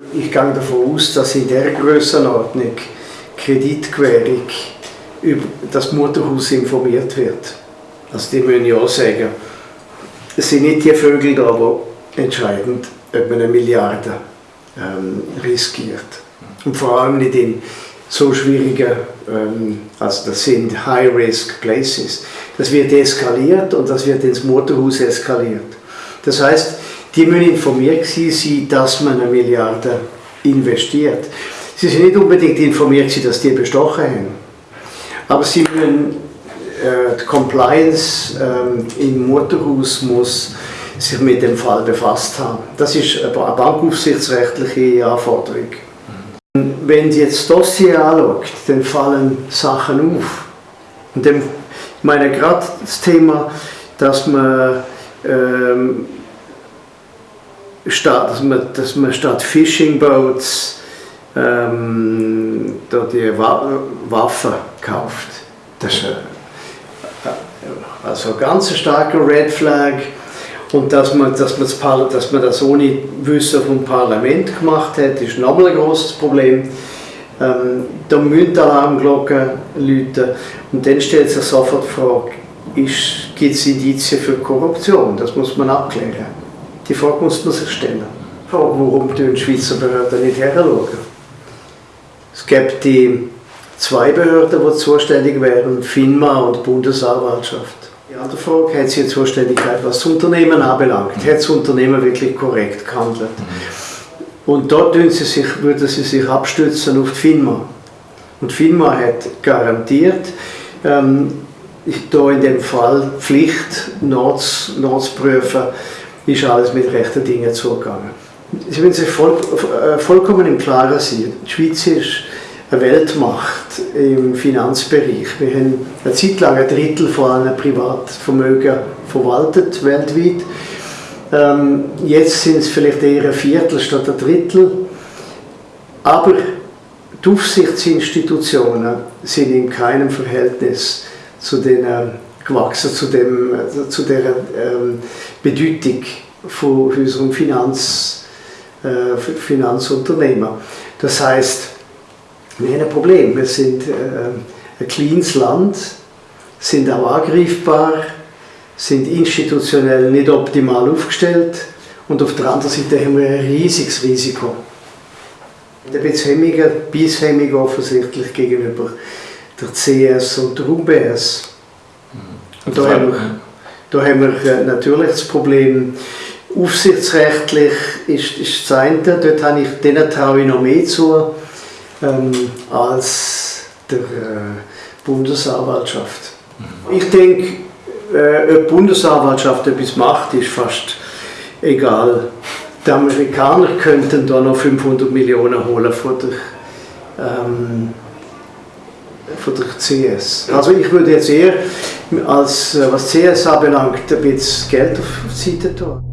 Ich gehe davon aus, dass in dieser Grössenordnung Kreditgewährung über das Mutterhaus informiert wird. Also die müssen ja auch sagen, es sind nicht die Vögel da, die entscheiden, ob man eine Milliarde ähm, riskiert. Und vor allem nicht in so schwierigen, ähm, also das sind High-Risk-Places. Das wird eskaliert und das wird ins Motorhaus eskaliert. Das heißt, die müssen informiert sein, dass man eine Milliarde investiert. Sie sind nicht unbedingt informiert, dass die bestochen haben. Aber sie müssen, äh, die Compliance äh, im Motorhaus muss sich mit dem Fall befasst haben. Das ist eine bankaufsichtsrechtliche Anforderung. Wenn Sie jetzt das Dossier anschaut, dann fallen Sachen auf. Und dann, ich meine gerade das Thema, dass man, ähm, statt, dass man, dass man statt Fishing Boats ähm, da die Waffen kauft. Das ist also ganz starker Red Flag. Und dass man, dass, man das, dass man das ohne Wissen vom Parlament gemacht hat, ist nochmal ein großes Problem. Ähm, da müssen Alarmglocken läuten. Und dann stellt sich sofort die Frage, gibt es Indizien für Korruption? Das muss man abklären. Die Frage muss man sich stellen. Warum die Schweizer Behörden nicht heranschauen? Es gibt die zwei Behörden, die zuständig wären, FINMA und Bundesanwaltschaft. Die andere Frage, hat sie Zuständigkeit, was das Unternehmen anbelangt? Hat das Unternehmen wirklich korrekt gehandelt? Und dort würden sie sich, würden sie sich abstützen auf die FINMA. Und FINMA hat garantiert, ähm, da in dem Fall Pflicht nachzuprüfen, ist alles mit rechten Dingen zugegangen. Sie müssen sich voll, äh, vollkommen im Klaren sein. Die Schweiz ist eine Weltmacht im Finanzbereich. Wir haben eine Zeit lang ein Drittel von einem Privatvermögen verwaltet weltweit. Ähm, jetzt sind es vielleicht eher ein Viertel statt ein Drittel. Aber die Aufsichtsinstitutionen sind in keinem Verhältnis zu den äh, gewachsen, zu, dem, zu der ähm, Bedeutung von unserem Finanz, äh, Finanzunternehmen. Das heißt, wir haben ein Problem. Wir sind äh, ein kleines Land, sind auch angreifbar, sind institutionell nicht optimal aufgestellt und auf der anderen Seite haben wir ein riesiges Risiko. Ein bisschen hemmiger, bisshemmig offensichtlich gegenüber der CS und der UBS. Und da haben, wir, da haben wir äh, natürlich das Problem, aufsichtsrechtlich ist, ist das eine, dort habe ich, denen traue ich noch mehr zu, ähm, als der äh, Bundesanwaltschaft. Mhm. Ich denke, äh, ob die Bundesanwaltschaft etwas macht, ist fast egal. Die Amerikaner könnten da noch 500 Millionen holen von der, ähm, von der CS. Also ich würde jetzt eher, als, äh, was CS anbelangt, ein bisschen Geld auf die Seite tun.